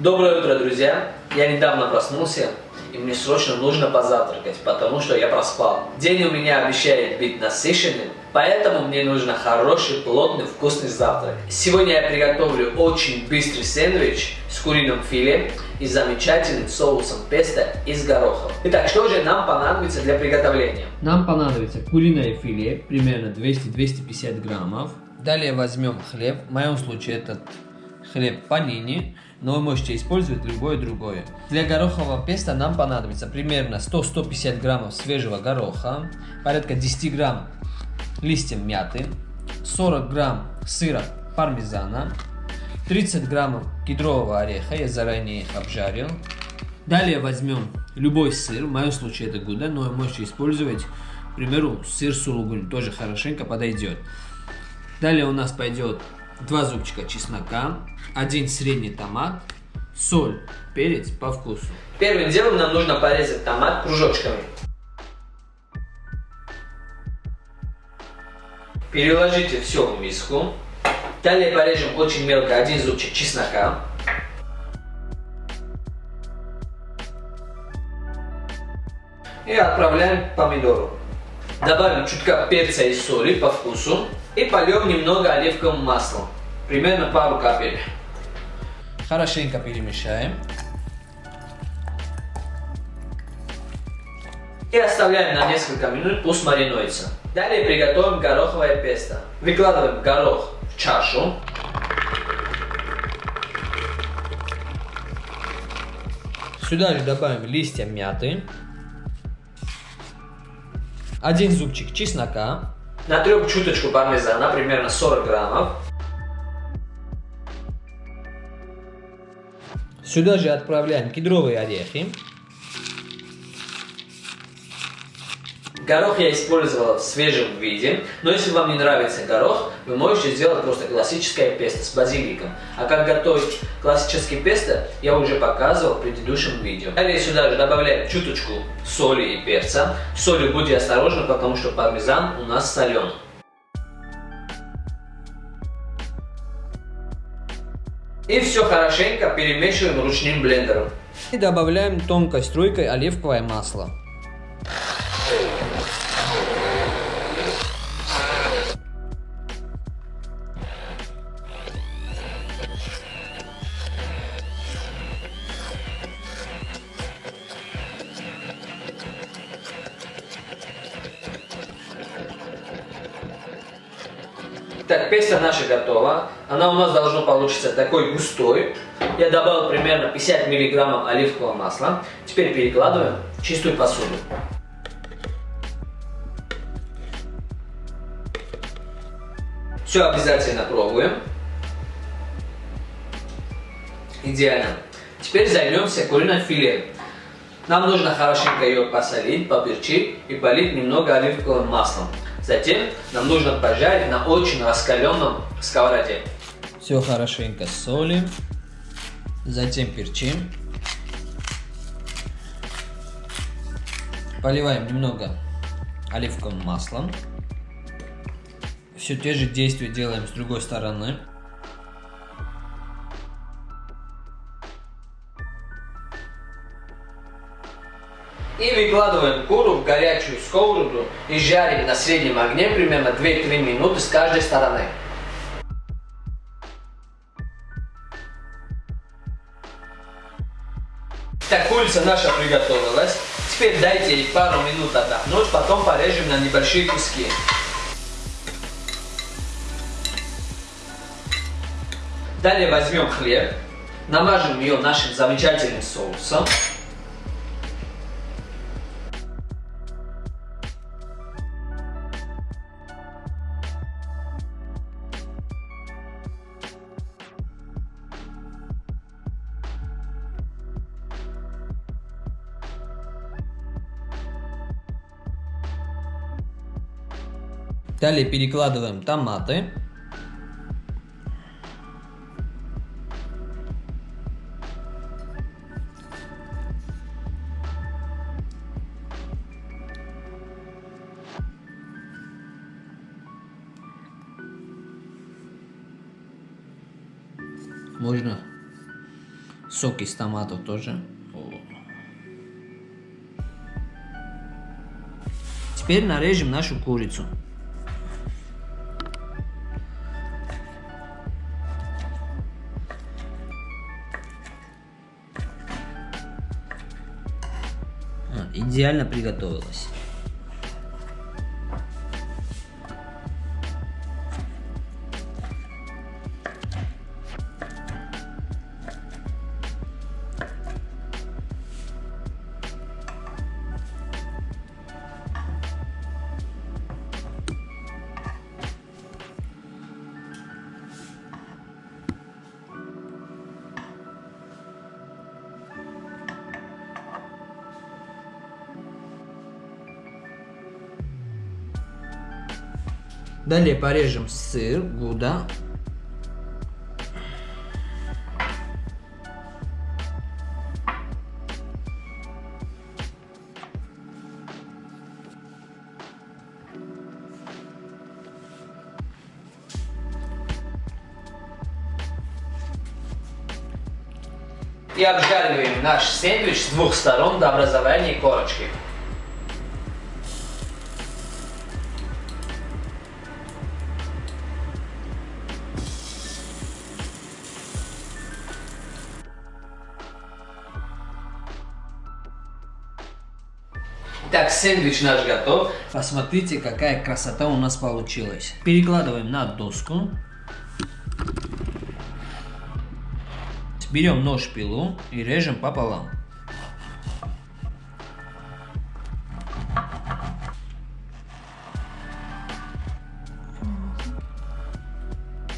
Доброе утро, друзья! Я недавно проснулся, и мне срочно нужно позавтракать, потому что я проспал. День у меня обещает быть насыщенным, поэтому мне нужно хороший, плотный, вкусный завтрак. Сегодня я приготовлю очень быстрый сэндвич с куриным филе и замечательным соусом песто из горохов. Итак, что же нам понадобится для приготовления? Нам понадобится куриное филе, примерно 200-250 граммов. Далее возьмем хлеб, в моем случае этот хлеб панини, но вы можете использовать любое другое. Для горохового песта нам понадобится примерно 100-150 граммов свежего гороха, порядка 10 грамм листьев мяты, 40 грамм сыра пармезана, 30 граммов кедрового ореха, я заранее их обжарил. Далее возьмем любой сыр, в моем случае это гуда, но вы можете использовать, к примеру, сыр сулугунь, тоже хорошенько подойдет. Далее у нас пойдет 2 зубчика чеснока, один средний томат, соль, перец по вкусу. Первым делом нам нужно порезать томат кружочками. Переложите все в миску. Далее порежем очень мелко один зубчик чеснока. И отправляем помидору. Добавим чутка перца и соли по вкусу. И польем немного оливковым маслом. Примерно пару капель. Хорошенько перемешаем. И оставляем на несколько минут, пусть маринуется. Далее приготовим гороховое песто. Выкладываем горох в чашу. Сюда же добавим листья мяты. Один зубчик чеснока. Натрем чуточку пармезана, примерно 40 граммов. Сюда же отправляем кедровые орехи. Горох я использовал в свежем виде, но если вам не нравится горох, вы можете сделать просто классическое песто с базиликом. А как готовить классический песто, я уже показывал в предыдущем видео. Далее сюда же добавляем чуточку соли и перца. Солью будьте осторожны, потому что пармезан у нас соленый. И все хорошенько перемешиваем ручным блендером. И добавляем тонкой струйкой оливковое масло. Песто наша готова. Она у нас должна получиться такой густой. Я добавил примерно 50 миллиграммов оливкового масла. Теперь перекладываем в чистую посуду. Все обязательно пробуем. Идеально. Теперь займемся куриной филе. Нам нужно хорошенько ее посолить, поперчить и полить немного оливковым маслом. Затем нам нужно пожарить на очень раскаленном сковороде. Все хорошенько солим, затем перчим. Поливаем немного оливковым маслом. Все те же действия делаем с другой стороны. И выкладываем куру в горячую сковороду и жарим на среднем огне примерно 2-3 минуты с каждой стороны. Так, курица наша приготовилась. Теперь дайте ей пару минут отдохнуть, потом порежем на небольшие куски. Далее возьмем хлеб, намажем ее нашим замечательным соусом. Далее перекладываем томаты. Можно Сок из томатов тоже. Теперь нарежем нашу курицу. Идеально приготовилась. Далее порежем сыр, гуда. И обжариваем наш сэндвич с двух сторон до образования корочки. Так, сэндвич наш готов. Посмотрите, какая красота у нас получилась. Перекладываем на доску. Берем нож-пилу и режем пополам.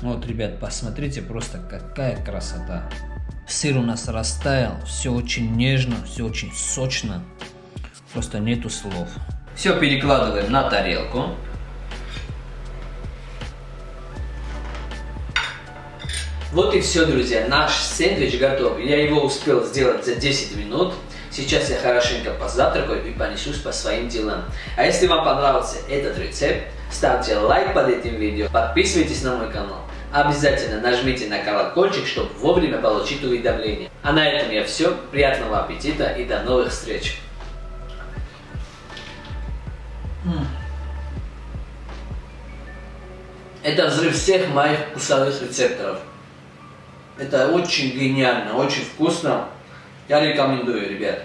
Вот, ребят, посмотрите, просто какая красота. Сыр у нас растаял, все очень нежно, все очень сочно. Просто нету слов. Все перекладываем на тарелку. Вот и все, друзья. Наш сэндвич готов. Я его успел сделать за 10 минут. Сейчас я хорошенько позавтракаю и понесусь по своим делам. А если вам понравился этот рецепт, ставьте лайк под этим видео, подписывайтесь на мой канал. Обязательно нажмите на колокольчик, чтобы вовремя получить уведомления. А на этом я все. Приятного аппетита и до новых встреч! Это взрыв всех моих вкусовых рецепторов. Это очень гениально, очень вкусно. Я рекомендую, ребят.